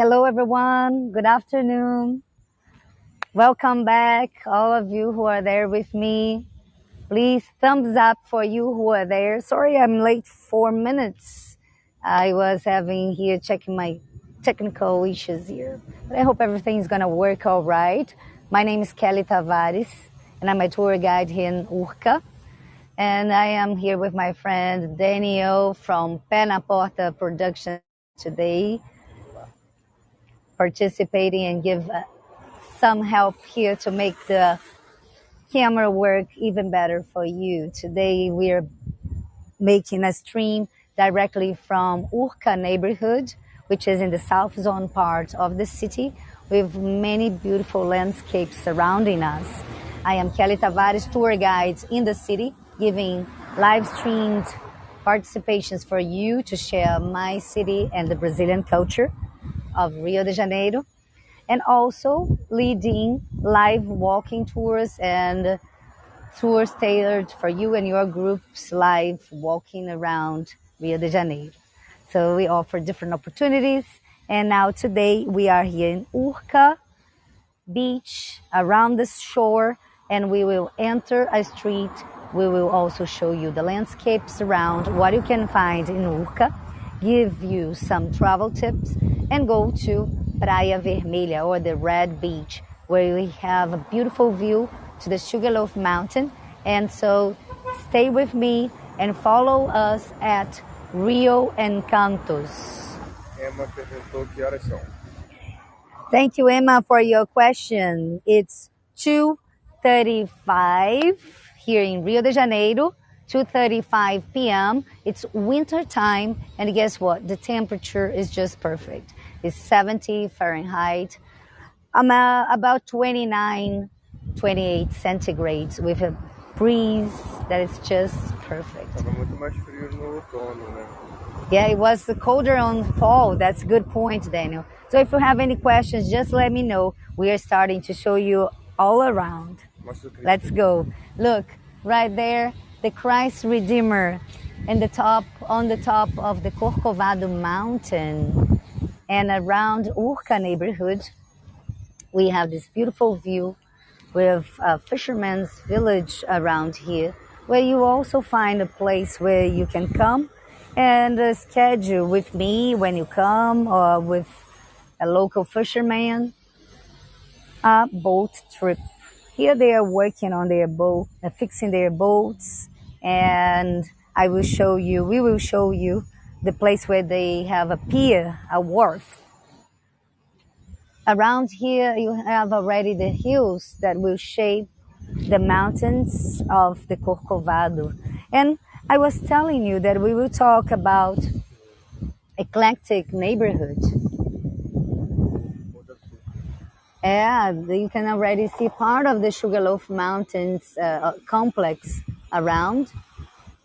Hello, everyone. Good afternoon. Welcome back, all of you who are there with me. Please, thumbs up for you who are there. Sorry, I'm late four minutes. I was having here checking my technical issues here, but I hope everything's gonna work all right. My name is Kelly Tavares, and I'm a tour guide here in Urca. And I am here with my friend Daniel from na Production today, participating and give uh, some help here to make the camera work even better for you. Today we are making a stream directly from Urca neighborhood, which is in the south zone part of the city with many beautiful landscapes surrounding us. I am Kelly Tavares, tour guide in the city, giving live streamed participations for you to share my city and the Brazilian culture of Rio de Janeiro and also leading live walking tours and tours tailored for you and your groups live walking around Rio de Janeiro. So we offer different opportunities. And now today we are here in Urca Beach around the shore and we will enter a street. We will also show you the landscapes around what you can find in Urca, give you some travel tips and go to Praia Vermelha or the Red Beach, where we have a beautiful view to the Sugarloaf Mountain. And so stay with me and follow us at Rio Encantos. Emma perguntou que horas são. Thank you, Emma, for your question. It's 2.35 here in Rio de Janeiro, 2.35 p.m. It's winter time, and guess what? The temperature is just perfect. It's 70 Fahrenheit. I'm uh, about 29, 28 centigrades with a breeze that is just perfect. Tava muito mais frio no outono, né? Yeah, it was colder on fall. That's a good point, Daniel. So if you have any questions, just let me know. We are starting to show you all around. Mostra o Cristo. Let's go. Look, right there, the Christ Redeemer in the top, on the top of the Corcovado mountain and around Urca neighborhood, we have this beautiful view with a fisherman's village around here, where you also find a place where you can come and uh, schedule with me when you come or with a local fisherman a boat trip. Here they are working on their boat, uh, fixing their boats, and I will show you, we will show you the place where they have a pier, a wharf. Around here, you have already the hills that will shape the mountains of the Corcovado. And I was telling you that we will talk about eclectic neighborhood. Yeah, you can already see part of the Sugarloaf Mountains uh, complex around,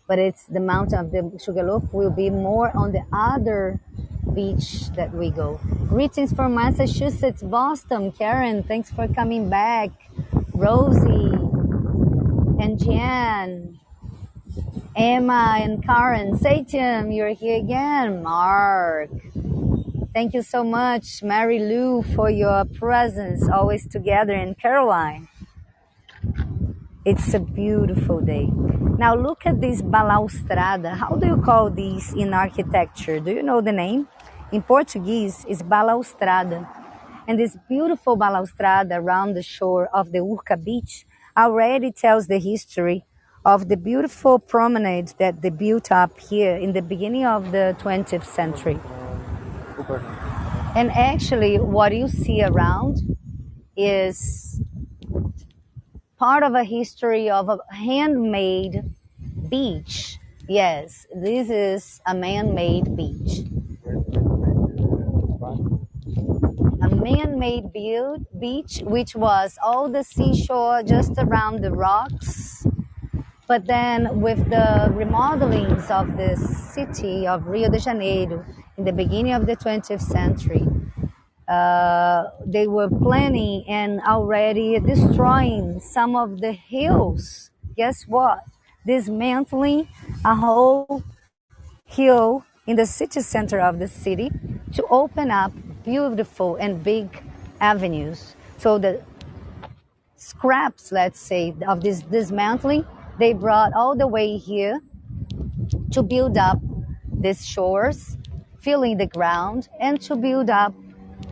but it's the mountain of the Sugarloaf will be more on the other beach that we go. Greetings from Massachusetts, Boston. Karen, thanks for coming back. Rosie and Jan, Emma and Karen. Satan, you're here again. Mark. Thank you so much, Mary Lou, for your presence, always together, and Caroline. It's a beautiful day. Now look at this balaustrada. How do you call these in architecture? Do you know the name? In Portuguese, it's balaustrada. And this beautiful balaustrada around the shore of the Urca beach already tells the history of the beautiful promenade that they built up here in the beginning of the 20th century. And actually, what you see around is part of a history of a handmade beach. Yes, this is a man made beach. A man made built beach, which was all the seashore just around the rocks. But then, with the remodelings of the city of Rio de Janeiro in the beginning of the 20th century, uh, they were planning and already destroying some of the hills. Guess what? Dismantling a whole hill in the city center of the city to open up beautiful and big avenues. So the scraps, let's say, of this dismantling, they brought all the way here to build up these shores, filling the ground, and to build up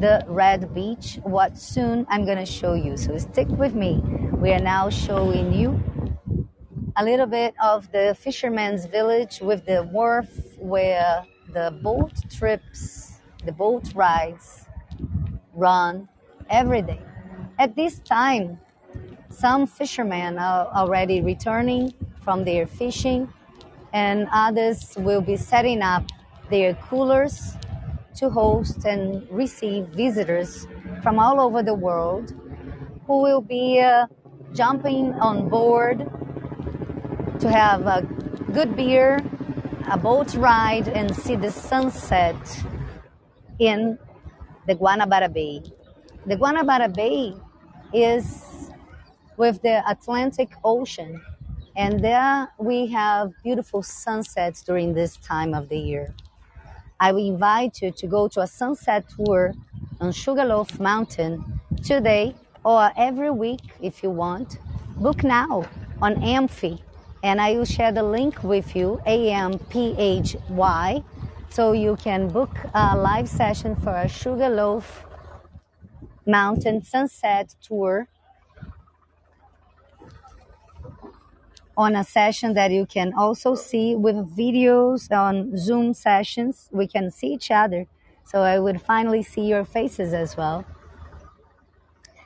the red beach, what soon I'm gonna show you. So stick with me. We are now showing you a little bit of the fisherman's village with the wharf where the boat trips, the boat rides run every day. At this time, some fishermen are already returning from their fishing, and others will be setting up their coolers to host and receive visitors from all over the world who will be uh, jumping on board to have a good beer, a boat ride, and see the sunset in the Guanabara Bay. The Guanabara Bay is with the Atlantic Ocean, and there we have beautiful sunsets during this time of the year. I will invite you to go to a sunset tour on Sugarloaf Mountain today or every week if you want. Book now on Amphy, and I will share the link with you, A M P H Y, so you can book a live session for a Sugarloaf Mountain Sunset Tour on a session that you can also see with videos on Zoom sessions. We can see each other. So I would finally see your faces as well.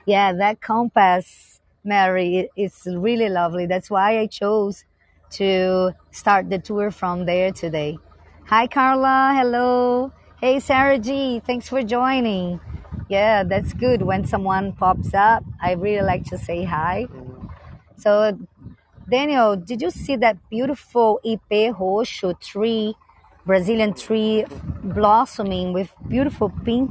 Yeah, that compass, Mary, it's really lovely. That's why I chose to start the tour from there today. Hi, Carla. Hello. Hey, Sarah G. Thanks for joining. Yeah, that's good when someone pops up. I really like to say hi. So Daniel, did you see that beautiful Ipê roxo tree, Brazilian tree blossoming with beautiful pink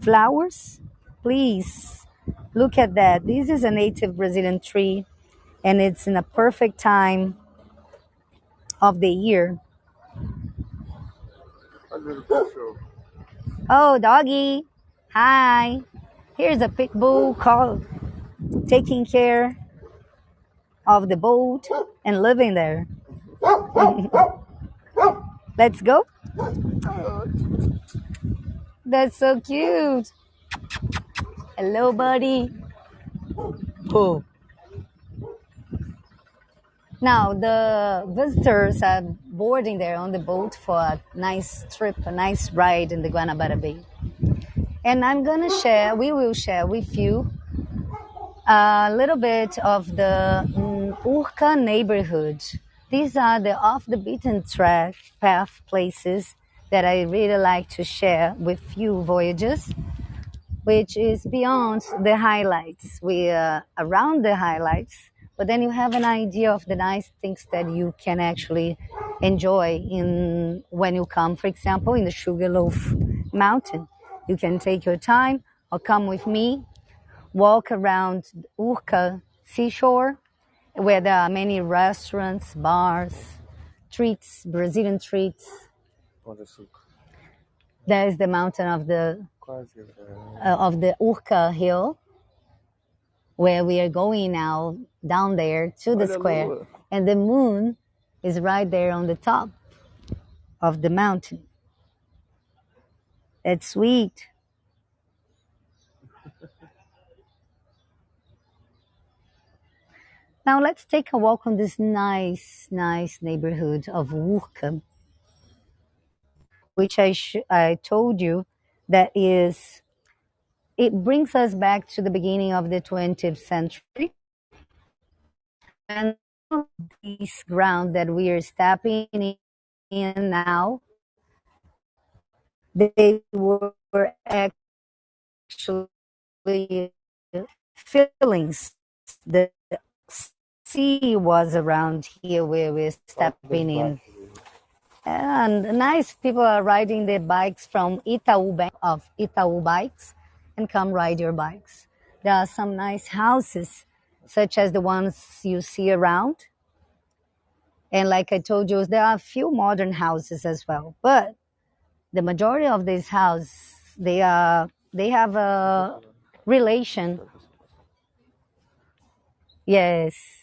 flowers? Please look at that. This is a native Brazilian tree and it's in a perfect time of the year. Oh, doggy. Hi. Here's a pit bull called taking care of the boat and living there. Let's go. That's so cute. Hello, buddy. Oh. Now, the visitors are boarding there on the boat for a nice trip, a nice ride in the Guanabara Bay. And I'm to share, we will share with you a little bit of the mm, Urca neighborhood. These are the off the beaten track path places that I really like to share with you voyagers, which is beyond the highlights. We are around the highlights, but then you have an idea of the nice things that you can actually enjoy in when you come, for example, in the Sugarloaf Mountain. You can take your time or come with me walk around Urca seashore, where there are many restaurants, bars, treats, Brazilian treats. Pão de açúcar. There is the mountain of the uh, of the Urca hill, where we are going now down there to the square, and the moon is right there on the top of the mountain. That's sweet. Now let's take a walk on this nice, nice neighborhood of Urca, which I I told you that is it brings us back to the beginning of the 20th century. And this ground that we are stepping in now they were actually fillings the sea was around here where we're stepping in and nice people are riding their bikes from Itaú Bank of Itaú bikes and come ride your bikes. There are some nice houses, such as the ones you see around. And like I told you, there are a few modern houses as well. But the majority of these houses They are they have a relation. Yes.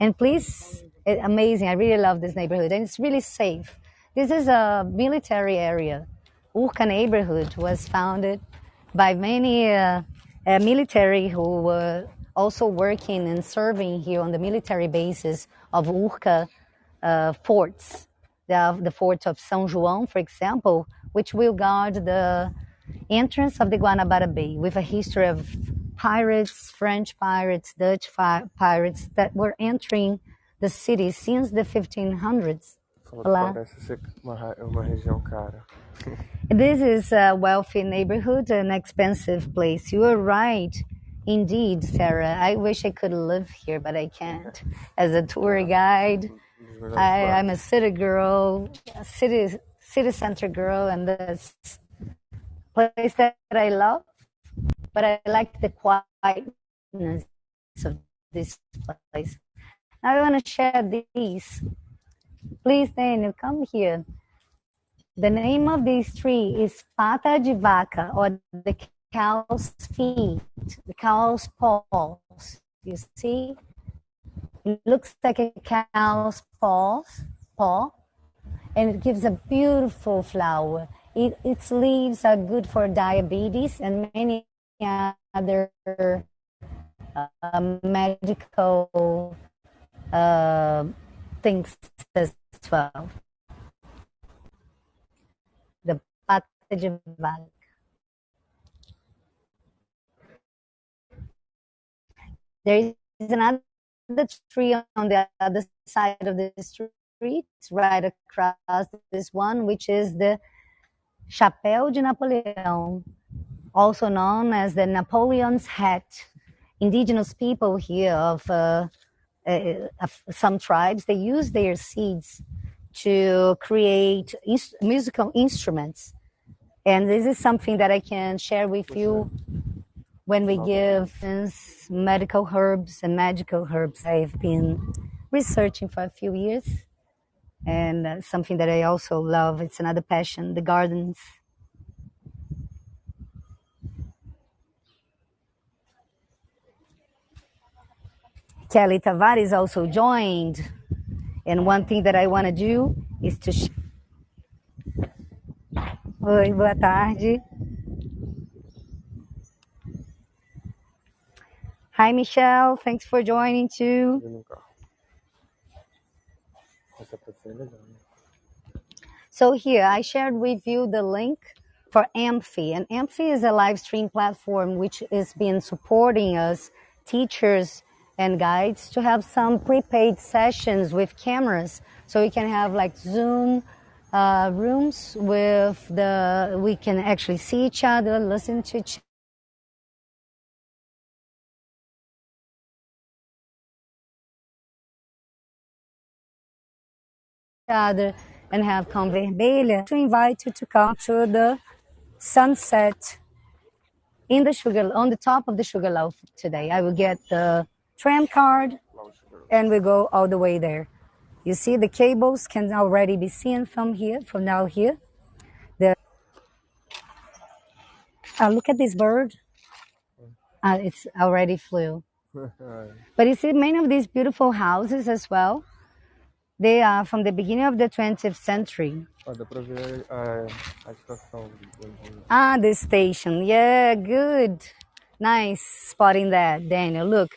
And please, it, amazing. I really love this neighborhood, and it's really safe. This is a military area. Urca neighborhood was founded by many uh, uh, military who were also working and serving here on the military bases of Urca uh, forts. The, the fort of São João, for example, which will guard the entrance of the Guanabara Bay with a history of pirates, French pirates, Dutch fi- pirates that were entering the city since the 1500s. Falou que Olá. parece ser uma, ra- uma região cara. This is a wealthy neighborhood, an expensive place. You are right. Indeed, Sarah. I wish I could live here, but I can't. As a tour guide, I. I'm a city girl, a city city center girl, and this place that I love. But I like the quietness of this place. Now I want to share these. Please, Daniel, come here. The name of this tree is pata de vaca, or the cow's feet, the cow's paws. You see? It looks like a cow's paws, paw, and it gives a beautiful flower. It, its leaves are good for diabetes and many other uh, medical uh, things as well. The de vaca. There is another tree on the other side of the street, right across this one, which is the Chapéu de Napoleão, also known as the Napoleon's hat. Indigenous people here of, uh, uh, of some tribes, they use their seeds to create musical instruments. And this is something that I can share with you when we give medical herbs and magical herbs. I've been researching for a few years, and uh, something that I also love. It's another passion, the gardens. Kelly Tavares also joined, and one thing that I want to do is to. Sh- Oi, boa tarde. Hi, Michelle. Thanks for joining too. Subiu no carro. Essa pode ser legal, né? So here I shared with you the link for Amphy, and Amphy is a live stream platform which is been supporting us, teachers and guides, to have some prepaid sessions with cameras, so we can have like Zoom uh, rooms with the we can actually see each other, listen to each other, and have Cão Vermelha to invite you to come to the sunset in the sugar on the top of the sugar loaf today. I will get the tram card Lá o Sugar. and we go all the way there. You see the cables can already be seen from here, from now here. The uh, look at this bird. Uh, it's already flew. But you see many of these beautiful houses as well. They are from the beginning of the 20th century. Ó, dá pra ver a, a estação de onde Ah, the station. Yeah, good. Nice spotting that, Daniel. Look,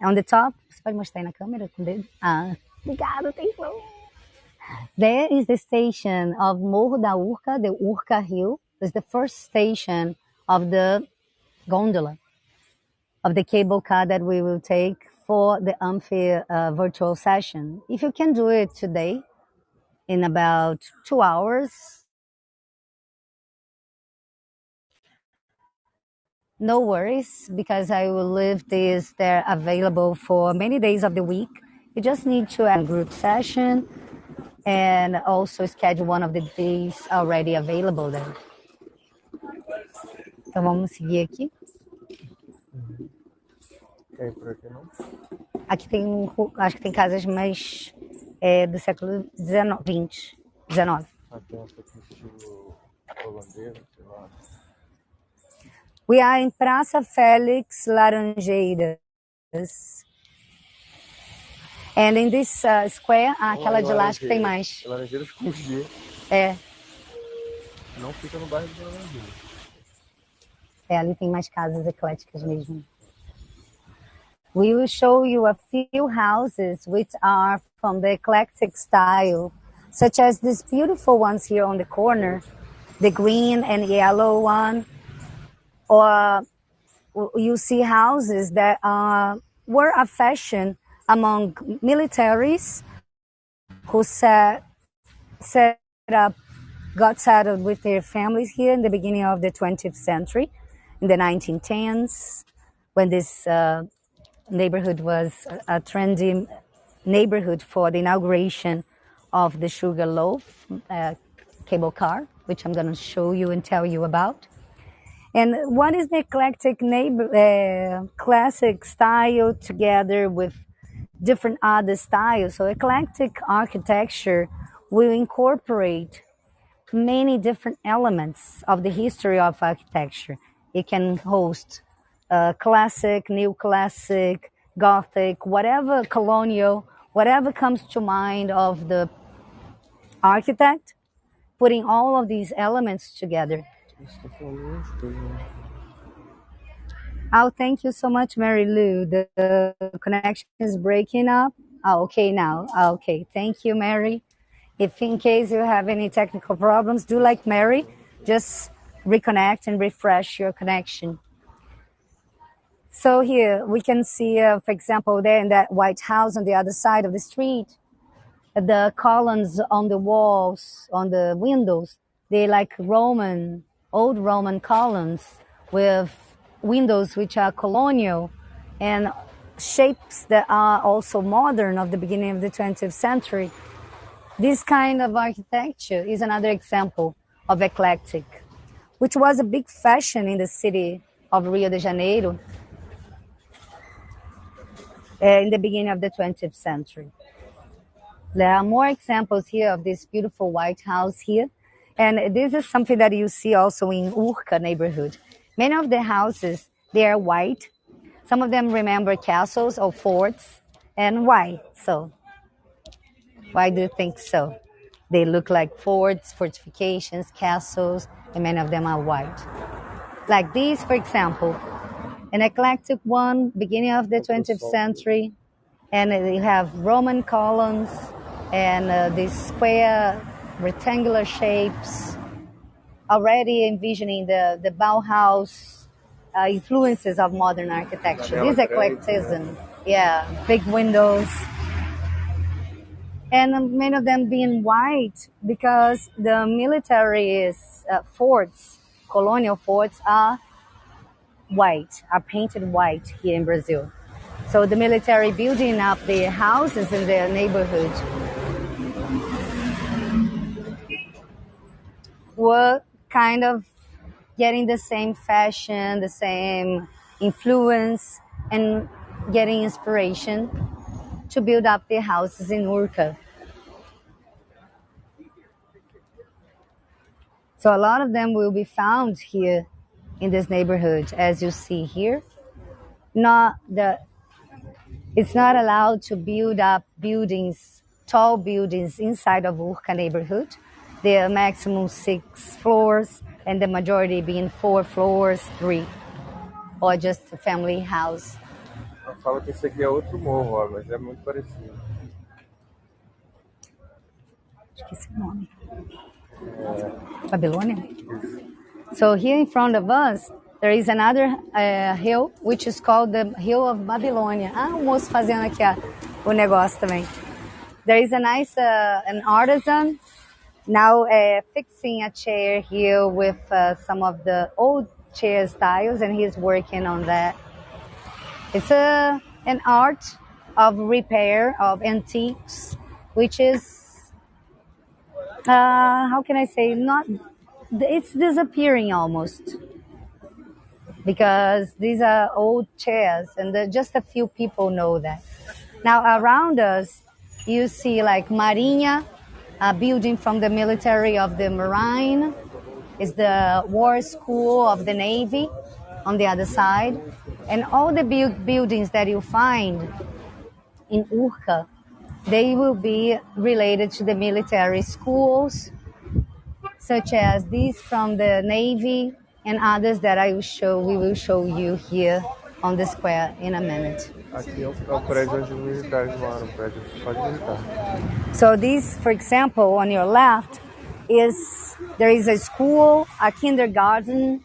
on the top. Você pode mostrar aí na câmera com o dedo? Ah, obrigado, atenção. There is the station of Morro da Urca, the Urca Hill. It's the first station of the gondola, of the cable car that we will take for the Amphy uh, virtual session. If you can do it today, in about two hours, no worries because I will leave this there available for many days of the week. You just need to add a group session and also schedule one of the days already available there. Então vamos seguir aqui. Aqui, tem, um acho que tem casas mais é, do século XIX, XX, XIX. Ah, tem essa aqui estilo holandesa, sei lá. We are in Praça Félix Laranjeiras. And in this uh, square, ah, aquela de lá acho que tem mais. Laranjeiras com G. É, Não fica no bairro de Laranjeiras. é, ali tem mais casas ecléticas mesmo. We will show you a few houses which are from the eclectic style, such as these beautiful ones here on the corner, the green and yellow one. Or you see houses that uh, were a fashion among militaries who set, set up, got settled with their families here in the beginning of the 20th century, in the 1910s, when this uh, neighborhood was a trendy neighborhood for the inauguration of the Sugar Loaf uh, cable car, which I'm going to show you and tell you about. And what is the eclectic neighbor, uh, classic style together with different other styles? So eclectic architecture will incorporate many different elements of the history of architecture. It can host uh, classic, neoclassic, gothic, whatever colonial, whatever comes to mind of the architect, putting all of these elements together. Oh, thank you so much, Mary Lou. The, the connection is breaking up. Oh, okay now. Oh, okay. Thank you, Mary. If in case you have any technical problems, do like Mary, just reconnect and refresh your connection. So here we can see, uh, for example, there in that White House on the other side of the street, the columns on the walls, on the windows, they like Roman, old Roman columns with windows which are colonial and shapes that are also modern of the beginning of the 20th century. This kind of architecture is another example of eclectic, which was a big fashion in the city of Rio de Janeiro uh, in the beginning of the 20th century. There are more examples here of this beautiful White House here. And this is something that you see also in Urca neighborhood. Many of the houses, they are white. Some of them remember castles or forts. And why so? Why do you think so? They look like forts, fortifications, castles, and many of them are white. Like these, for example, an eclectic one, beginning of the 20th century, and you have Roman columns and uh, these square rectangular shapes, already envisioning the, the Bauhaus uh, influences of modern architecture. This eclecticism, yeah, big windows. And many of them being white because the military uh, forts, colonial forts, are white, are painted white here in Brazil. So the military building up the houses in their neighborhood were kind of getting the same fashion, the same influence, and getting inspiration to build up their houses in Urca. So a lot of them will be found here in this neighborhood, as you see here. Not the, it's not allowed to build up buildings, tall buildings inside of Urca neighborhood. Are maximum six floors, and the majority being four floors, three, or just a family house. Fala que esse aqui é outro morro, ó, mas é muito parecido. Esqueci o nome. Babilônia? So here in front of us, there is another uh, hill, which is called the Hill of Babilônia. Ah, o moço fazendo aqui ó, o negócio também. There is a nice, uh, an artisan now uh, fixing a chair here with uh, some of the old chair styles, and he's working on that. It's a, an art of repair of antiques, which is, uh, how can I say, not, it's disappearing almost. Because these are old chairs, and just a few people know that. Now, around us, you see like Marinha, a building from the military of the Marine, is the War School of the Navy on the other side. And all the bu- buildings that you find in Urca, they will be related to the military schools, such as these from the Navy and others that I will show, we will show you here on the square in a minute. Aqui é o, prédio onde os militares moram, prédio só de militar. So this, for example, on your left is there is a school, a kindergarten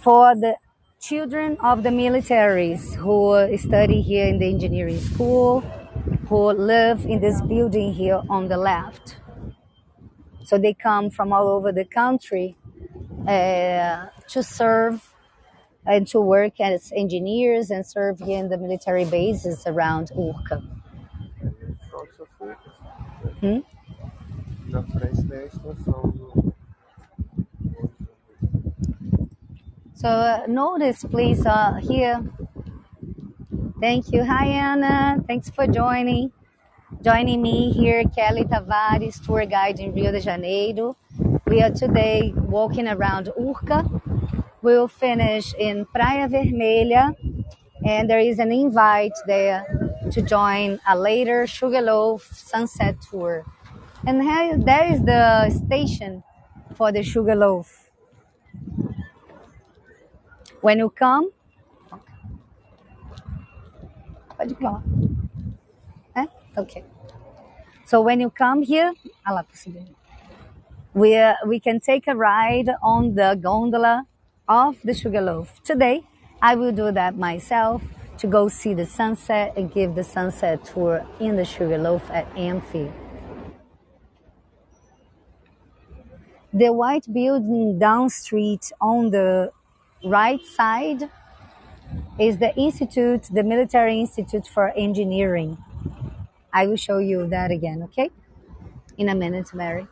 for the children of the militaries who study here in the engineering school, who live in this building here on the left. So they come from all over the country uh, to serve and to work as engineers and serve in the military bases around Urca. Hmm? So uh, notice, please, uh, here. Thank you. Hi, Anna. Thanks for joining. Joining me here, Kelly Tavares, tour guide in Rio de Janeiro. We are today walking around Urca. We'll finish in Praia Vermelha, and there is an invite there to join a later Sugarloaf sunset tour. And here, there is the station for the Sugarloaf. When you come, pode? Okay. So when you come here, ah we, uh, we can take a ride on the gondola of the Sugarloaf. Today, I will do that myself to go see the sunset and give the sunset tour in the Sugarloaf at Amphy. The white building down street on the right side is the institute, the Military Institute for Engineering. I will show you that again, okay? In a minute, Mary.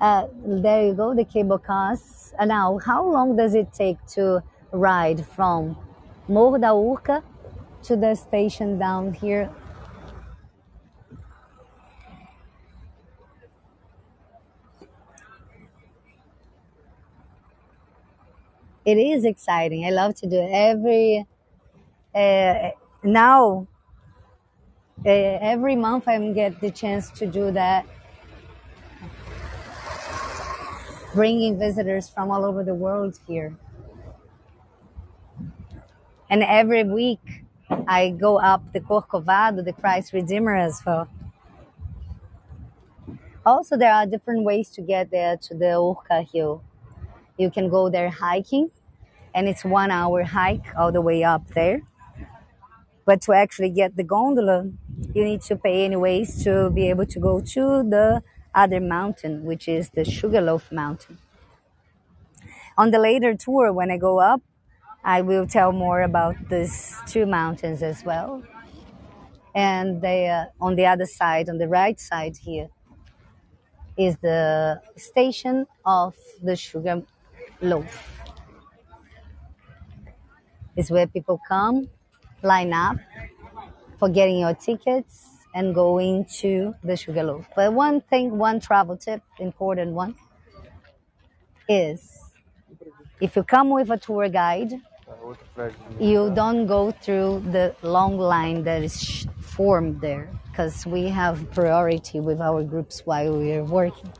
Uh, there you go, the cable cars. Uh, now, how long does it take to ride from Morro da Urca to the station down here? It is exciting. I love to do it every uh, now. Uh, every month, I get the chance to do that bringing visitors from all over the world here. And every week I go up the Corcovado, the Christ Redeemer as well. Also, there are different ways to get there to the Urca Hill. You can go there hiking, and it's one hour hike all the way up there. But to actually get the gondola, you need to pay anyways to be able to go to the other mountain, which is the Sugarloaf Mountain. On the later tour, when I go up, I will tell more about these two mountains as well. And they, uh, on the other side, on the right side here, is the station of the Sugar Loaf. It's where people come, line up for getting your tickets and going to the Sugarloaf. But one thing, one travel tip, important one, is if you come with a tour guide, you don't go through the long line that is formed there because we have priority with our groups while we are working.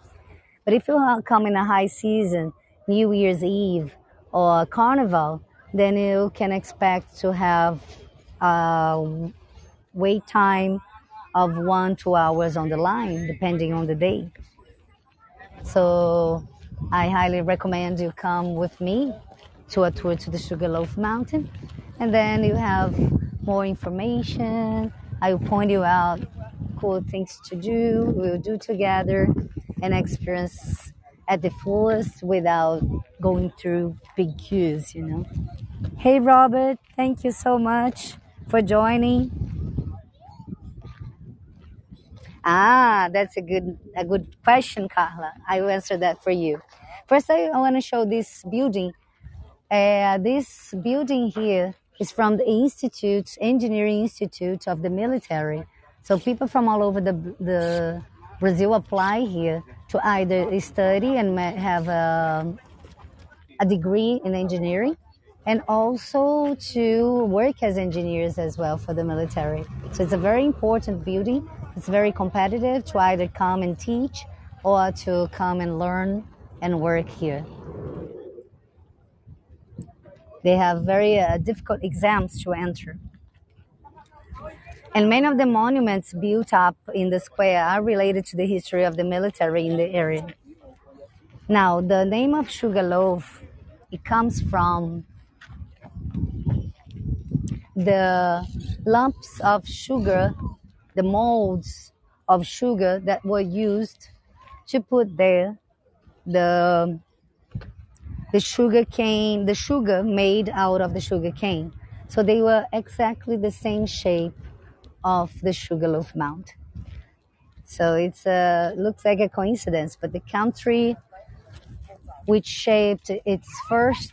But if you come in a high season, New Year's Eve or Carnival, then you can expect to have a wait time of one, two hours on the line, depending on the day. So I highly recommend you come with me to a tour to the Sugarloaf Mountain. And then you have more information. I will point you out cool things to do. We'll do together and experience at the fullest without going through big queues, you know. Hey, Robert, thank you so much for joining. Ah, that's a good a good question, Carla. I will answer that for you. First, I, I want to show this building. Uh, this building here is from the Institute, Engineering Institute of the Military. So people from all over the the Brazil apply here to either study and have a a degree in engineering and also to work as engineers as well for the military. So it's a very important building. It's very competitive to either come and teach or to come and learn and work here. They have very uh, difficult exams to enter. And many of the monuments built up in the square are related to the history of the military in the area. Now, the name of Sugarloaf, it comes from the lumps of sugar, the molds of sugar that were used to put there the the sugar cane, the sugar made out of the sugar cane. So they were exactly the same shape of the Sugarloaf Mount. So it's a looks like a coincidence, but the country which shaped its first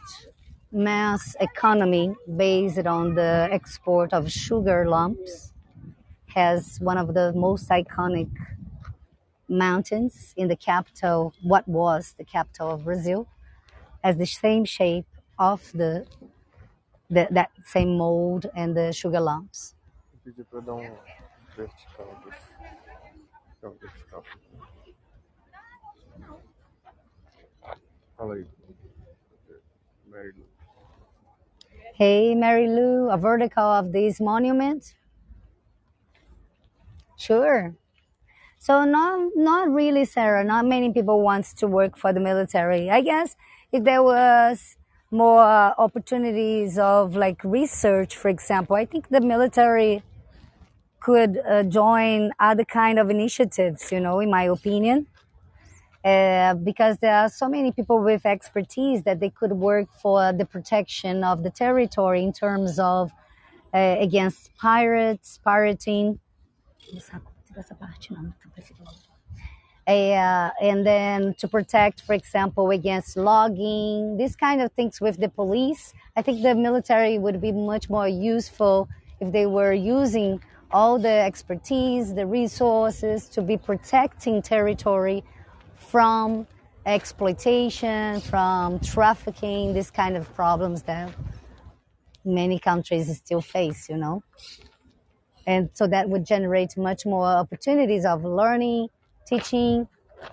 mass economy based on the export of sugar lumps has one of the most iconic mountains in the capital, what was the capital of Brazil, has the same shape of the, the that same mold and the sugar lumps. Eu pedi dar um vertical desse. Vertical. Fala aí. Mary Lou. Hey, Mary Lou, a vertical of this monument? Sure. So not not really, Sarah. Not many people wants to work for the military. I guess if there was more opportunities of like research, for example, I think the military could uh, join other kind of initiatives. You know, in my opinion, uh, because there are so many people with expertise that they could work for the protection of the territory in terms of uh, against pirates, pirating. Uh, and then to protect, for example, against logging, these kind of things with the police. I think the military would be much more useful if they were using all the expertise, the resources to be protecting territory from exploitation, from trafficking, these kind of problems that many countries still face, you know. And so that would generate much more opportunities of learning, teaching,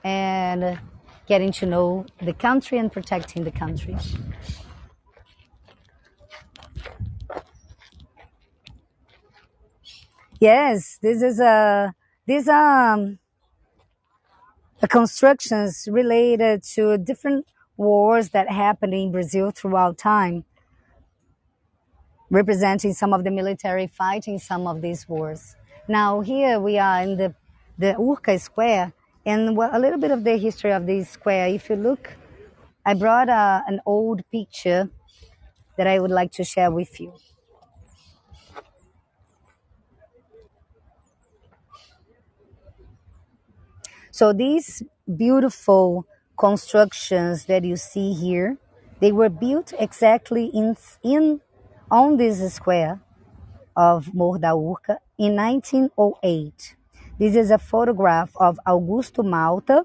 and getting to know the country and protecting the country. Yes, this is a these um the constructions related to different wars that happened in Brazil throughout time, representing some of the military fighting some of these wars. Now here we are in the the Urca Square, and a little bit of the history of this square. If you look, I brought uh, an old picture that I would like to share with you. So these beautiful constructions that you see here, they were built exactly in, in on this square of Morro da Urca in 1908. This is a photograph of Augusto Malta,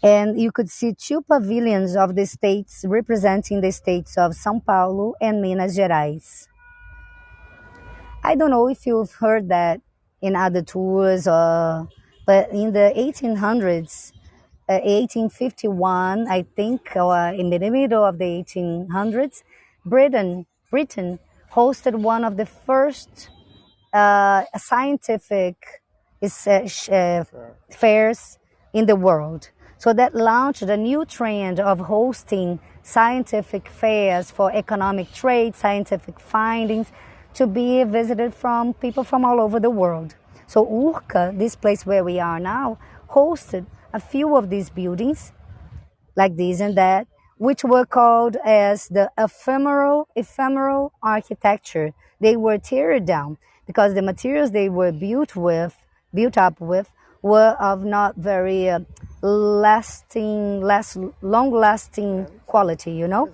and you could see two pavilions of the states representing the states of São Paulo and Minas Gerais. I don't know if you've heard that in other tours or but in the 1800s, uh, 1851, I think, or in the middle of the 1800s, Britain, Britain hosted one of the first uh, scientific uh, uh, fairs in the world. So that launched a new trend of hosting scientific fairs for economic trade, scientific findings to be visited from people from all over the world. So Urca, this place where we are now, hosted a few of these buildings, like this and that, which were called as the ephemeral ephemeral architecture. They were teared down because the materials they were built with, built up with, were of not very uh, lasting, less long-lasting quality. You know.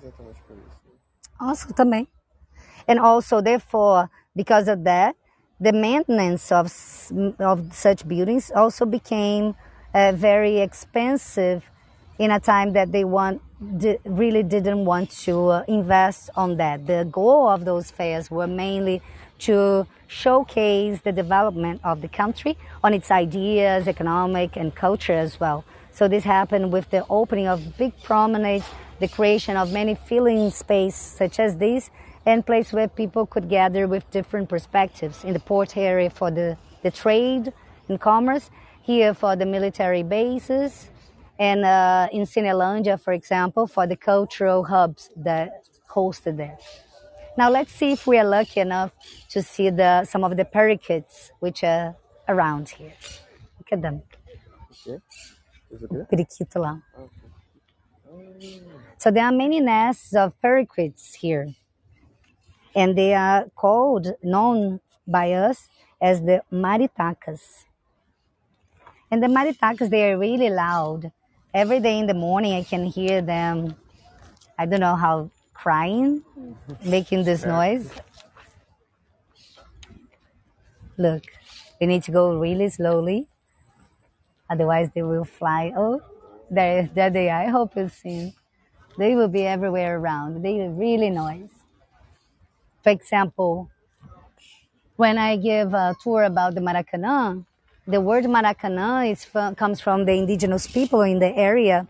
Also, também. And also, therefore, because of that, the maintenance of, of such buildings also became uh, very expensive in a time that they want really didn't want to uh, invest on that. The goal of those fairs were mainly to showcase the development of the country on its ideas, economic and culture as well. So this happened with the opening of big promenades, the creation of many filling space such as this, and place where people could gather with different perspectives in the port area for the, the trade and commerce, here for the military bases, and uh, in Cinelândia, for example, for the cultural hubs that hosted there. Now let's see if we are lucky enough to see the some of the parakeets which are around here. Look at them, Okay. Is it good? periquito lá. Okay. So there are many nests of parakeets here, and they are called, known by us as the maritacas. And the maritacas, they are really loud. Every day in the morning, I can hear them. I don't know how crying, making this noise. Look, we need to go really slowly, otherwise they will fly. Oh, there, there they are. I hope you see. They will be everywhere around. They are really noise. For example, when I give a tour about the Maracanã, the word Maracanã is from, comes from the indigenous people in the area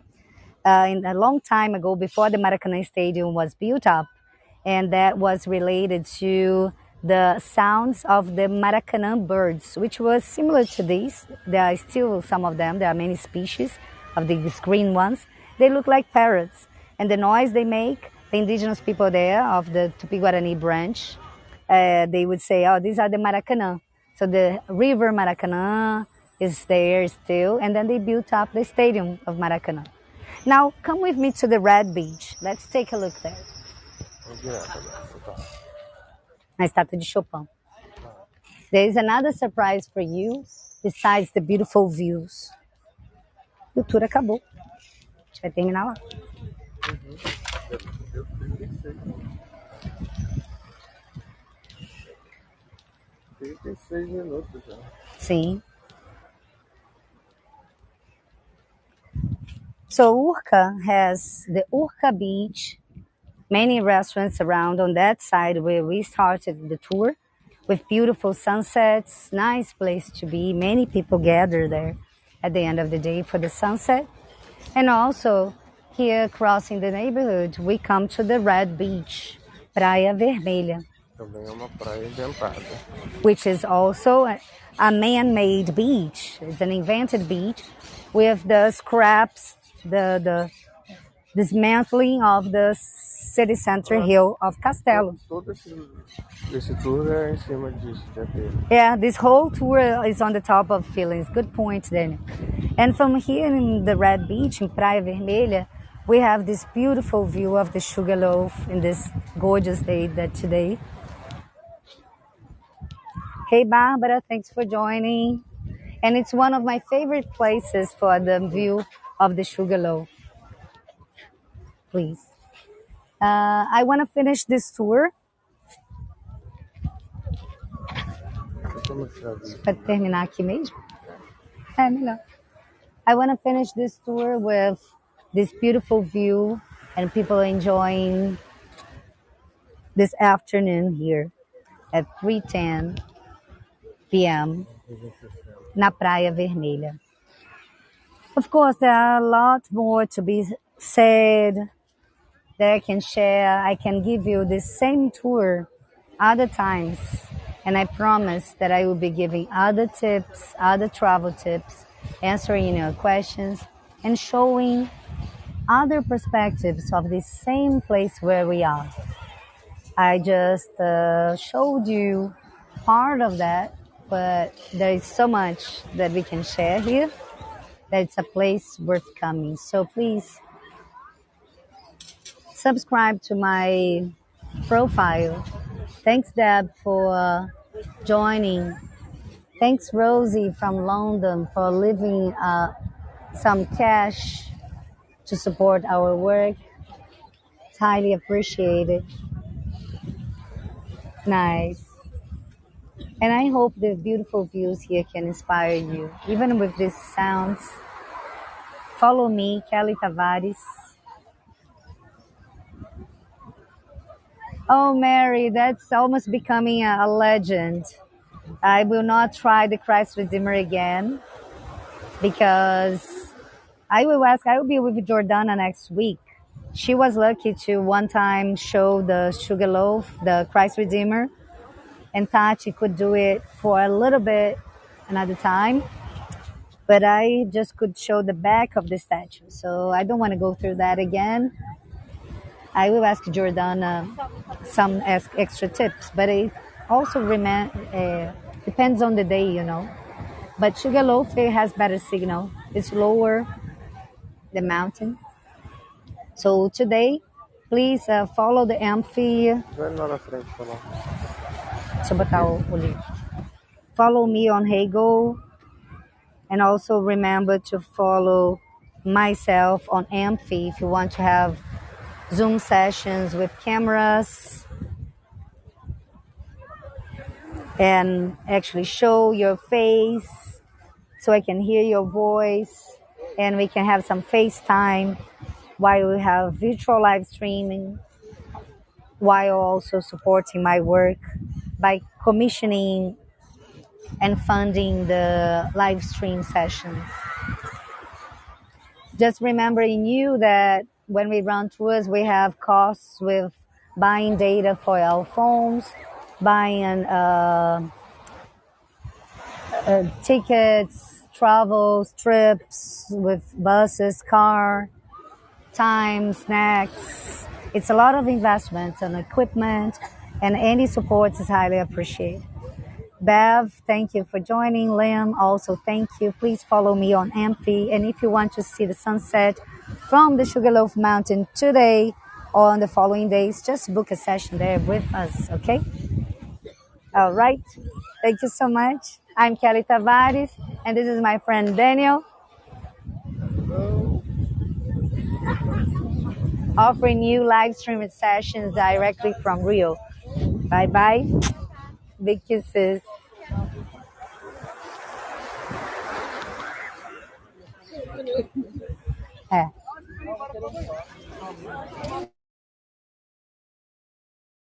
uh, in a long time ago before the Maracanã Stadium was built up, and that was related to the sounds of the Maracanã birds, which was similar to these. There are still some of them. There are many species of these green ones. They look like parrots, and the noise they make, the indigenous people there of the Tupi-Guarani branch, uh, they would say, "Oh, these are the Maracanã." So the river Maracanã is there still, and then they built up the stadium of Maracanã. Now, come with me to the Red Beach. Let's take a look there. Na estátua de Chopin. There is another surprise for you besides the beautiful views. E o tour acabou. A gente vai terminar lá. Deu 36. 36 minutos já. Sim. So Urca has the Urca Beach, many restaurants around on that side where we started the tour with beautiful sunsets, nice place to be. Many people gather there at the end of the day for the sunset. And also here crossing the neighborhood, we come to the Red Beach, Praia Vermelha. Which is also a, man-made beach. It's an invented beach with the scraps, the the dismantling of the city center hill of Castelo. Yeah, this whole tour is on the top of feelings. Good point, Daniel. And from here in the Red Beach in Praia Vermelha, we have this beautiful view of the Sugarloaf in this gorgeous day that today. Hey Barbara, thanks for joining. And it's one of my favorite places for the view of the Sugarloaf. Please. Uh, I want to finish this tour. I want to finish this tour with this beautiful view and people enjoying this afternoon here at 3:10 p.m. na Praia Vermelha. Of course, there are a lot more to be said that I can share. I can give you the same tour other times. And I promise that I will be giving other tips, other travel tips, answering your questions, and showing other perspectives of the same place where we are. I just uh, showed you part of that, but there is so much that we can share here that it's a place worth coming. So please subscribe to my profile. Thanks, Deb, for joining. Thanks, Rosie from London, for leaving uh, some cash to support our work. It's highly appreciated. Nice. And I hope the beautiful views here can inspire you, even with these sounds. Follow me, Kelly Tavares. Oh, Mary, that's almost becoming a, a legend. I will not try the Christ Redeemer again because I will ask, I will be with Jordana next week. She was lucky to one time show the Sugarloaf, the Christ Redeemer, and Tati could do it for a little bit another time. But I just could show the back of the statue. So I don't want to go through that again. I will ask Jordana some ex- extra tips, but it also uh, depends on the day, you know. But Sugarloaf has better signal. It's lower the mountain. So today, please uh, follow the Amphy. Follow me on Hagel. And also remember to follow myself on Amphy if you want to have Zoom sessions with cameras. And actually show your face so I can hear your voice. And we can have some FaceTime while we have virtual live streaming while also supporting my work by commissioning and funding the live stream sessions. Just remembering you that when we run tours, we have costs with buying data for our phones, buying uh, uh, tickets, travels, trips with buses, car, time, snacks. It's a lot of investments and equipment, and any support is highly appreciated. Bev, thank you for joining. Lim, also thank you. Please follow me on Amphy. And if you want to see the sunset from the Sugarloaf Mountain today or on the following days, just book a session there with us, okay? All right. Thank you so much. I'm Kelly Tavares, and this is my friend Daniel. Offering you live streaming sessions directly from Rio. Bye bye. Big kisses. হ্যাঁ